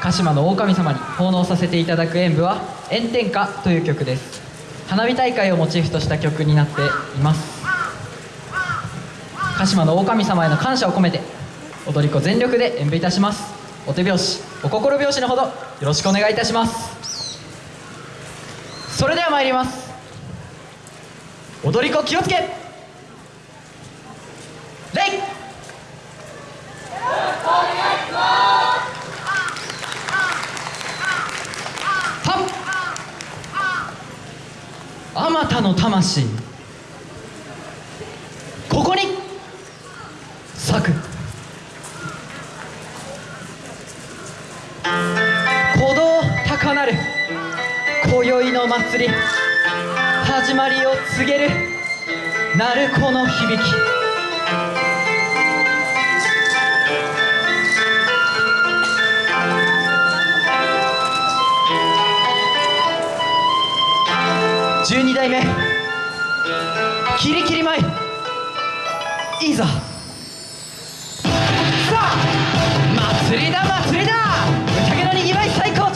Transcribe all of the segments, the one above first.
鹿島の狼様に奉納させていただく演舞は「炎天下」という曲です。花火大会をモチーフとした曲になっています。鹿島の狼様への感謝を込めて踊り子全力で演舞いたします。お手拍子お心拍子のほどよろしくお願いいたします。それでは参ります。踊り子気をつけあまたの魂。ここに。咲く。鼓動高鳴る。今宵の祭り。始まりを告げる。鳴子の響き。代目キリキリ舞いざさあ祭りだ祭りだ。宴のにぎわい最高。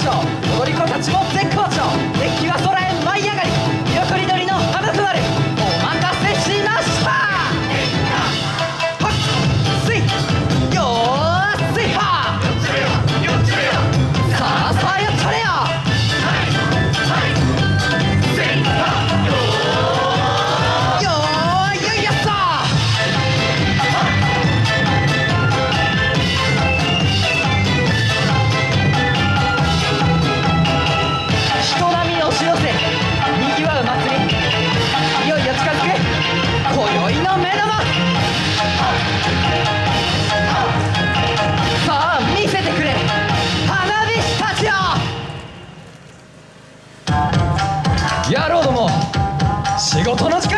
仕事の時間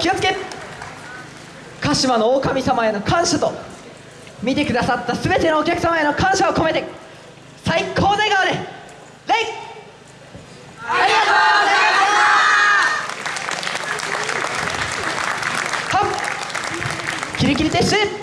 気をつけ。鹿島の狼様への感謝と見てくださった全てのお客様への感謝を込めて最高笑顔でレイ。ありがとうござい。ましたキリキリ撤収